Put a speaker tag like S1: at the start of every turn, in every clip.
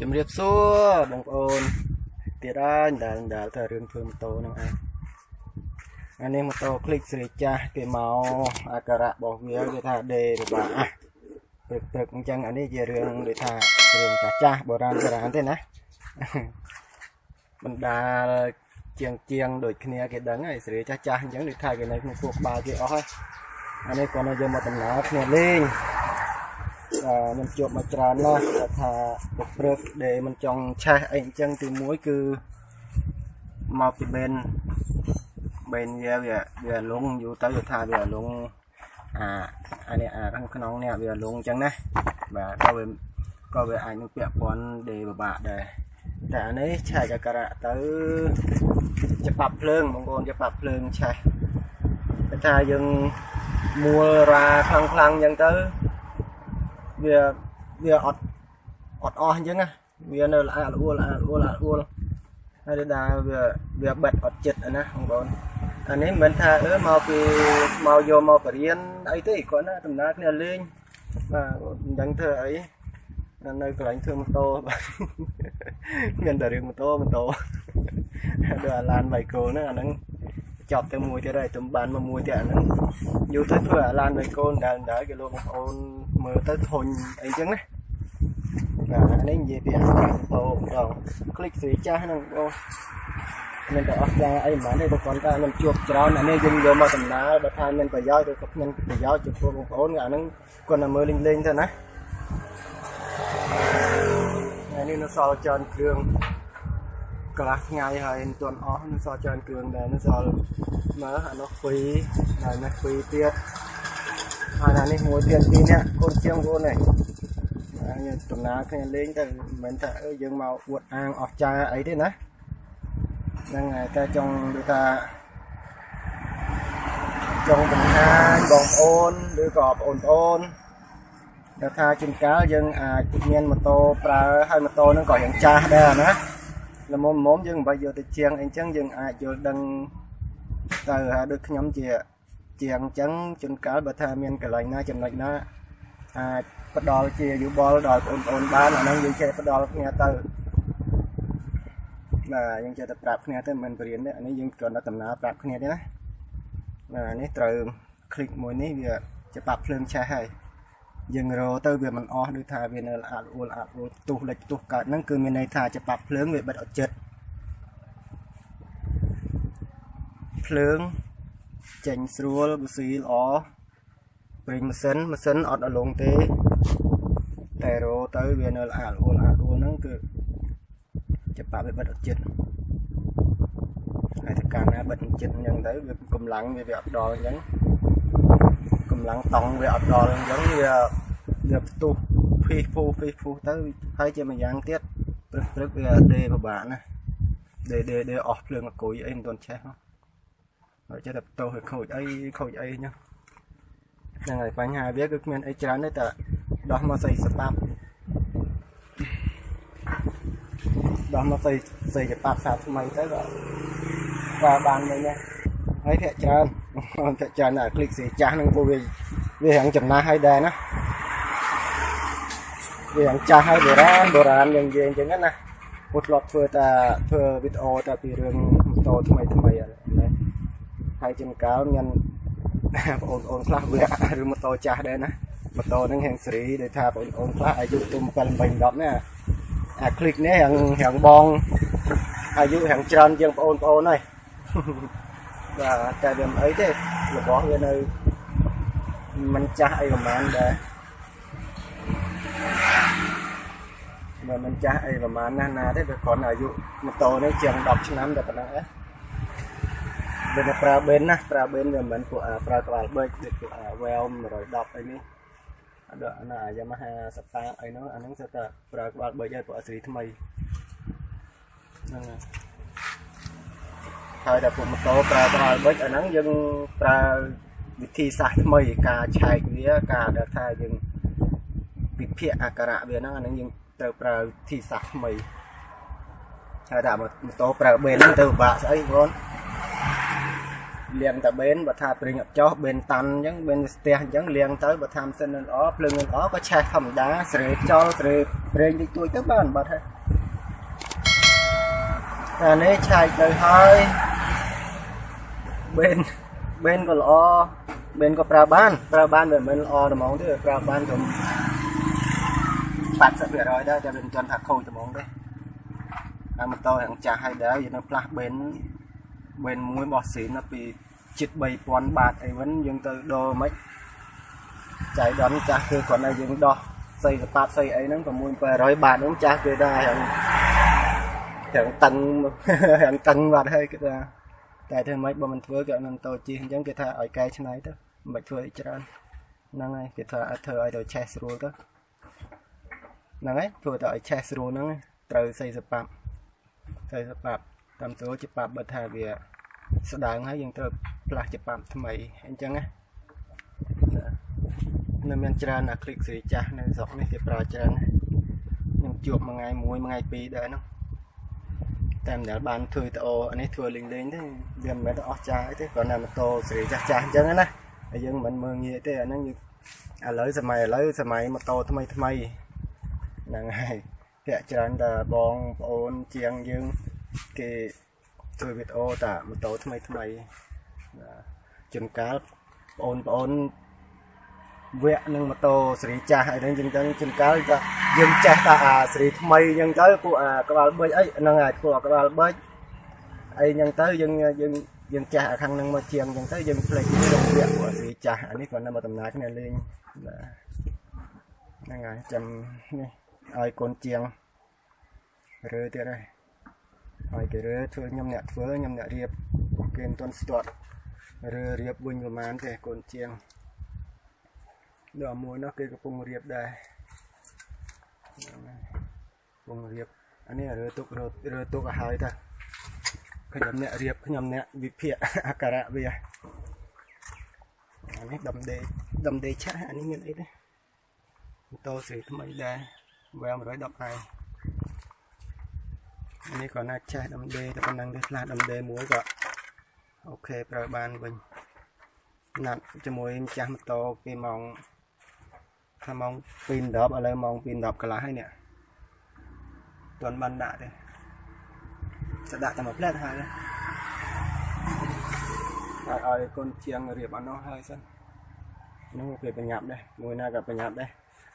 S1: ជំរាបសួរបងប្អូនទៀតហើយដែលដែលតែរឿងធ្វើម៉ូតូហ្នឹងឯងអានេះម៉ូតូ click ស្រីចាស់គេមកអាការៈរបស់វាគេថាដេរបាក់ព្រឹកព្រឹកអញ្ចឹងអានេះជារឿងដូចថារឿងចាស់ចាស់បុរាណបុរាណទេណាបណ្ដាលជាងជាងដូចគ្នាគេដឹងហើយស្រីចាស់ចាស់អញ្ចឹងដូចថាគេនៅក្នុងគួរក្បាលគេអស់ហើយអានេះគាត់នៅយកមកដំណើរគ្នាលេង ខ្ញុំជួបមកច្រើនណាស់គាត់ថាពុកព្រឹកដែលមិនចង់ឆេះអីអញ្ចឹងទីមួយគឺមកពីបេនបេនវាវាវាលងយូរទៅវាថាវាលងអាអានេះអាខាងក្នុងនេះវាលងអញ្ចឹងណាបាទក៏វាក៏វាអាចនឹងពាក់ព័ន្ធដែលពិបាកដែរតែអានេះឆែកអាការៈទៅច្បាប់ភ្លើងបងប្អូនច្បាប់ភ្លើងឆេះគេថាយើងមួលរាខ្លាំងខ្លាំងអញ្ចឹងទៅ វាវាអត់អត់អស់អញ្ចឹងណាវានៅល្អល្អួលល្អល្អួលល្អួលហើយដល់វាវាបិទអត់ចិត្តណាបងប្អូនអានេះមិនថាអឺមកពីមកយកមកបរៀនអីទេគាត់ណាដំណើរគ្នាលេងបាទមិនដឹងធ្វើអីនៅកន្លែងធ្វើម៉ូតូបាទមានតែរឿងម៉ូតូម៉ូតូដល់អាឡានបៃកូហ្នឹងអាហ្នឹងចប់ទៅមួយទៀតហើយទំបានមកមួយទៀតអាហ្នឹងយូរទៅធ្វើអាឡានបៃកូនដើរដើរគេលោកបងប្អូន មើលទៅធុញអីចឹងណាបាទនេះនិយាយពីអាកាសអូម្ដងคลิกស្រីចាស់ហ្នឹងបងមានតែអស់ចាអីមិនបានទេបើគាត់ថាខ្ញុំជួបច្រើនអានេះយើងយកមកដំណើរបើថាមានប្រយោជន៍ឬក៏គ្មានប្រយោជន៍ចំពោះបងប្អូនអាហ្នឹងគាត់តែមើលលេងលេងទៅណាថ្ងៃនេះនៅសល់ច្រើនគ្រឿងកន្លះថ្ងៃហើយមិនទាន់អស់នៅសល់ច្រើនគ្រឿងដែរនៅសល់មើលអានោះពីរហើយនេះពីរទៀត ហើយអានេះមួយទៀតពីរនាក់កូនជាងកូននេះហើយដំណើរគ្នាលេងទៅមិនមែនថាអើយើងមកអួតអាងអស់ចាអីទេណាហ្នឹងហើយតែចង់ដូចថាចង់បង្ហាញបងប្អូនឬក៏បងប្អូនដែលថាជួនកាលយើងអាចមានម៉ូតូប្រើហើយម៉ូតូហ្នឹងក៏យ៉ាងចាស់ដែរណាល្មមមុំយើងមិនបាច់យកទៅជាងអីចឹងយើងអាចយល់ដឹងទៅថាដូចខ្ញុំជា ជាងអញ្ចឹងជួនកាលបើថាមានកន្លែងណាចំណុចណាអាចផ្ដល់ជាយោបល់ដល់បងប្អូនបានអាហ្នឹងយើងចេះផ្ដល់គ្នាទៅបាទយើងចេះតែប្រាប់គ្នាទៅមិនបរៀនទេអានេះយើងគ្រាន់តែដំណើរប្រាប់គ្នាទេណាបាទនេះត្រូវคลิกមួយនេះវាច្បាប់ភ្លើងឆេះហើយយើងរោទៅវាមិនអស់ដូចថាវានៅអាត់អួលអាត់អួលផ្ទុះលិចផ្ទុះកើតហ្នឹងគឺមានន័យថាច្បាប់ភ្លើងវាបិទអត់ចិត្តភ្លើង ចេញស្រួលប៊ូស៊ីល្អព្រិញម៉ាស៊ីនម៉ាស៊ីនអត់អលងទេតែរោទៅវានៅអាត់អួលអាត់អួលហ្នឹងគឺច្បាប់វាបិទអត់ចិត្តហើយតែកាលណាបិទចិត្តអញ្ចឹងទៅវាកម្លាំងវាវាអត់ដល់អញ្ចឹងកម្លាំងតង់វាអត់ដល់អញ្ចឹងវាវាផ្ទុះភីភូភីភូទៅហើយជាមួយយ៉ាងទៀតព្រឹកព្រឹកវាដេពិបាកណាដេដេដេអស់ភ្លើងអគុយអីមិនទាន់ឆេះហើ ហើយចិត្តតែតោឲ្យខូចអីខូចអីហ្នឹងហ្នឹងហើយបញ្ហាវាគឺគ្មានអីច្រើនទេតែដោះមកស្អីស្បាប់ដោះមកស្អីស្អីស្បាប់សាថ្មីទៅក៏បាទបានវិញណាហើយភាកច្រើនភាកច្រើនតែ click ស្រីចាស់ហ្នឹងពួកវាវាហាងចំណាស់ហើយដែរណាវាហាងចាស់ហើយបុរាណបុរាណយើងនិយាយអញ្ចឹងណាពួកធ្លាប់ធ្វើតែធ្វើវីដេអូតែពីរឿងម៉ូតូថ្មីថ្មីហ្នឹង ហើយជាងកាលមានបងប្អូនខ្លះវាឬម៉ូតូចាស់ដែរណាម៉ូតូហ្នឹងហៀងសេរីដែលថាបងប្អូនខ្លះអាយុទុំ7 8 10ណាអាคลิกនេះរៀងរៀងបងអាយុរៀងច្រើនជាងបងប្អូនហើយបាទតែវាមិនអីទេរបស់វានៅមិនចាស់អីប្រហែលដែរបើមិនចាស់អីប្រហែលណាស់ណាទេវាគ្រាន់អាយុម៉ូតូនេះជាង10ឆ្នាំតែប៉ុណ្ណឹងឯង វាទៅប្រើបេនណាប្រើបេនវាមិនមែនពួកប្រើក្បាលបេកដូចពួក Well 110អីនេះអត់អាណា Yamaha Star អីហ្នឹងអាហ្នឹងសិតតែប្រើក្បាលបេកឲ្យពួកអស្រីថ្មីហ្នឹងហើយតែពួកម៉ូតូប្រើក្បាលបេកអាហ្នឹងយើងប្រើវិធីសាស្ត្រថ្មីការឆែកវាការដែលថាយើងវិភាគអាការៈវាហ្នឹងអាហ្នឹងយើងត្រូវប្រើវិធីសាស្ត្រថ្មីហើយតែម៉ូតូប្រើបេនហ្នឹងទៅពិបាកស្អីបងប លាងតែបេនបើថាប្រេងអត់ចោះបេនតាន់អញ្ចឹងបេនស្ទះអញ្ចឹងលាងទៅបើថាម៉ាស៊ីនមិនល្អភ្លើងមិនល្អក៏ឆេះធម្មតាស្រេចោលស្រេប្រេងតិចតួចទៅបានបាត់ហើយអានេះឆែកទៅហើយបេនបេនក៏ល្អបេនក៏ប្រើបានប្រើបានវាមិនល្អត្មងទេប្រើបានត្រឹម80%ដែរតែវាមិនទាន់ថាខូចត្មងទេអាម៉ូតូហាងចាស់ហើយដែរយើងនៅផ្លាស់បេនបេនមួយរបស់ស៊ីនពី ជិត3000បាតអីវិញយើងទៅដូរមិនចៃដន្យចាស់គឺគ្រាន់តែយើងដោះស្អីសប៉ាប់ស្អីអីហ្នឹង600បាតហ្នឹងចាស់គឺដែរហាងហាងតឹងហាងតឹងបាត់ហើយគឺថាតែធ្វើម៉េចបើមិនធ្វើគេអត់នឹងតូចជិះអញ្ចឹងគេថាឲ្យកែច្នៃទៅមិនធ្វើអីច្រើនហ្នឹងហើយគេថាឲ្យធ្វើឲ្យទៅឆេះស្រួលទៅហ្នឹងហើយធ្វើទៅឲ្យឆេះស្រួលហ្នឹងត្រូវស្អីសប៉ាប់ស្អីសប៉ាប់តាមស្រួលច្បាប់បើថាវា ស្ដើងហើយយើងត្រូវផ្លាស់ជាប៉ាប់ថ្មីអញ្ចឹងណានៅមានច្រើនអាគ្លិកស្រីចាស់នៅស្រុកនេះគេប្រើច្រើនណាខ្ញុំជួបមួយថ្ងៃមួយថ្ងៃពីរដែរនោះតែម្ដងបានធ្វើតអូនេះធ្វើលេងលេងទេវាមិនមែនអស់ចាស់អីទេគ្រាន់តែម៉ូតូស្រីចាស់ចាស់អញ្ចឹងណាហើយយើងមិនមើលងាយទេអាហ្នឹងឥឡូវសម័យឥឡូវសម័យម៉ូតូថ្មីថ្មីហ្នឹងហើយភាកច្រើនតែបងប្អូនជាងយើងគេ ធ្វើវីដេអូតាម៉ូតូថ្មីថ្មីជួនកាលបងប្អូនវគ្គនឹងម៉ូតូសេរីចាស់អីហ្នឹងចឹងទៅជួនកាលក៏យើងចេះតែអាសេរីថ្មីចឹងទៅពួកអាក្បាលបឺចអីហ្នឹងអាចពួកក្បាលបឺចអីចឹងទៅយើងយើងយើងចេះអាខាងហ្នឹងមកជាងចឹងទៅយើងផ្លេចក្នុងវគ្គពួកសេរីចាស់អានេះគ្រាន់តែមកដំណើរគ្នាលេងបាទហ្នឹងហើយចាំនេះឲ្យកូនជាងរើទៀតហើយ ហើយគេរើធ្វើខ្ញុំអ្នកធ្វើខ្ញុំអ្នករៀបគេមិនទាន់ស្ទាត់រើរៀបវិញប្រហែលទេកូនជាងដល់មួយនោះគេកំពុងរៀបដែរកំពុងរៀបអានេះរើទុករើទុកឲ្យហើយតាខ្ញុំអ្នករៀបខ្ញុំអ្នកវិភាគអក្ខរៈវាអានេះដំដេដំដេឆាអានេះមានអីទេម៉ូតូស្រីថ្មីដែរវែ110ឯង នេះក៏ណាត់ចេះដំដេតែប៉ុណ្ណឹងទេខ្លះដំដេមួយក៏អូខេប្រើបានវិញណាត់ជាមួយម្ចាស់ម៉ូតូពីម៉ោងថាម៉ោង2:10ឥឡូវម៉ោង2:10កន្លះហើយនេះទាន់បានដាក់ទេจะដាក់តែមួយផ្លែតហើយហើយឲ្យកូនជាងរៀបអត់នោះហើយសិននោះគេប្រញាប់ដែរមួយណាក៏ប្រញាប់ដែរ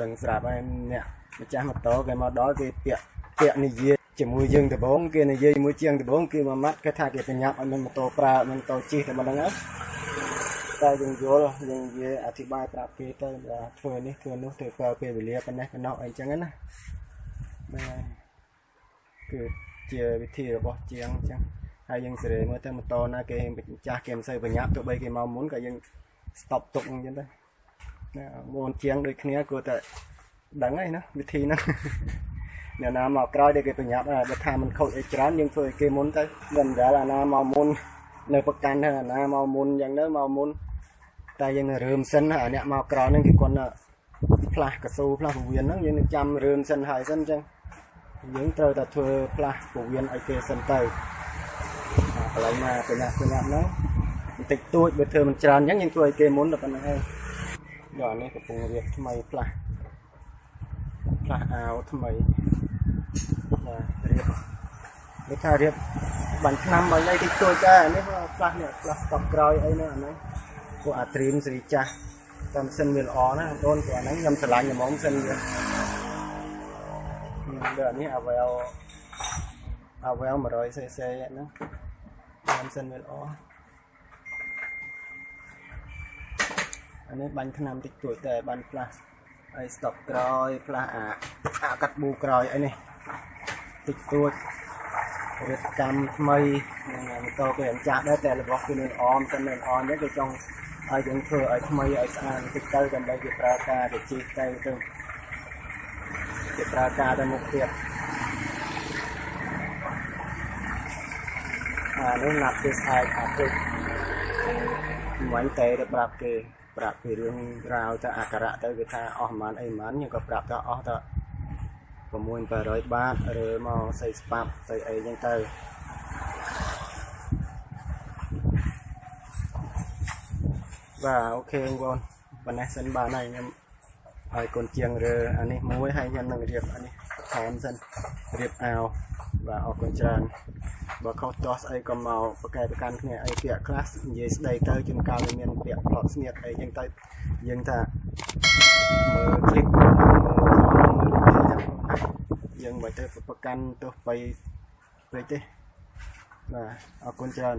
S1: ដឹងស្រាប់ហើយអ្នកម្ចាស់ម៉ូតូគេមកដល់គេពាក់ពាក់និយាយជាមួយយើងដំបងគេនិយាយជាមួយជាងដំបងគេមួយម៉ាត់គេថាគេប្រញាប់ឲ្យមានម៉ូតូប្រើមានម៉ូតូជិះតែមិនដឹងហើយតែយើងយល់យើងនិយាយអធិប្បាយប្រាប់គេទៅថាធ្វើនេះធ្វើនោះធ្វើប្រើពេលវេលាប៉ុណ្ណេះប៉ុណ្ណោះអីចឹងណាហ្នឹងហើយគឺជាវិធីរបស់ជាងអញ្ចឹងហើយយើងសេរីមើលទៅម៉ូតូណាគេចាស់គេមិនសូវប្រញាប់ទោះបីគេមកមុនក៏យើង stop ទុកអញ្ចឹងទៅណាមុនជាងដូចគ្នាគួរតែដឹងហើយណាវិធីហ្នឹង អ្នកណាមកក្រោយដែលគេប្រញាប់បើថាมันខូចអីច្រើនយើងធ្វើឲ្យគេមុនទៅមិនដែលអាណាមកមុននៅប្រកាន់ទៅអាណាមកមុនយ៉ាងទៅមកមុនតែយើងនៅរើមសិនអាអ្នកមកក្រោយហ្នឹងគេគាត់ផ្លាស់កស៊ូផ្លាស់ពវៀនហ្នឹងយើងនឹងចាំរើមសិនហើយសិនអញ្ចឹងយើងត្រូវតែធ្វើផ្លាស់ពវៀនឲ្យគេសិនទៅកន្លែងណាប្រញាប់ប្រញាប់ហ្នឹងបន្តិចតួចបើធ្វើមិនច្រើនអញ្ចឹងយើងធ្វើឲ្យគេមុនតែប៉ុណ្្នឹងហើយដល់នេះកំពុងរៀបថ្មីផ្លាស់ផ្លាស់អាវថ្មីបាទ រៀបនេះថារៀបបាញ់ឆ្នាំបាញ់អីតិចតួចដែរនេះផ្លាស់នេះផ្លាស់តបក្រោយអីនេះអានេះពួកអាត្រៀមសេរីចាស់តាមសិនវាល្អណាបងប្អូនព្រោះអាហ្នឹងខ្ញុំឆ្លាញ់ហ្មងសិនវាដល់នេះអាវែលអាវែល 100cc ហ្នឹងតាមសិនវាល្អអានេះបាញ់ឆ្នាំតិចតួចតែបានផ្លាស់ហើយ stop ក្រោយផ្លាស់អាអាកាត់ប៊ូក្រោយអីនេះ តិចតួចរៀបកម្មថ្មីម៉ូតូគេអញ្ចាស់ដែរតែរបស់គេនៅអមសិននៅអមហ្នឹងគេចង់ឲ្យយើងធ្វើឲ្យថ្មីឲ្យស្អាតតិចទៅដើម្បីគេប្រើការទៅជិះទៅទៅគេប្រើការទៅមុខទៀតអានេះណាត់គេស្អាតអាទឹកមិនតែទៅប្រាប់គេប្រាប់ពីរឿងរ៉ាវទៅអក្ខរៈទៅគេថាអស់ប្រហែលអីប្រហែលខ្ញុំក៏ប្រាប់ថាអស់ទៅ 6800បាតឬមកសៃស្បាប់សៃអីចឹងទៅបាទអូខេបងប្អូនប៉ុណ្ណេះសិនបានហើយខ្ញុំឲ្យកូនជាងរើអានេះមួយហើយខ្ញុំនឹងរៀបអានេះថែមសិនរៀបអាវបាទអរគុណច្រើនបើខុសទាស់ស្អីក៏មកប្រកែប្រកាន់គ្នាអីពាក្យខ្លះនិយាយស្ដីទៅជួនកាលវាមានពាក្យផ្លត់ស្ងៀតអីចឹងទៅយើងថាមើល clip យើងមិនទៅប្រកាន់ទោះបីពេកទេបាទអរគុណច្រើន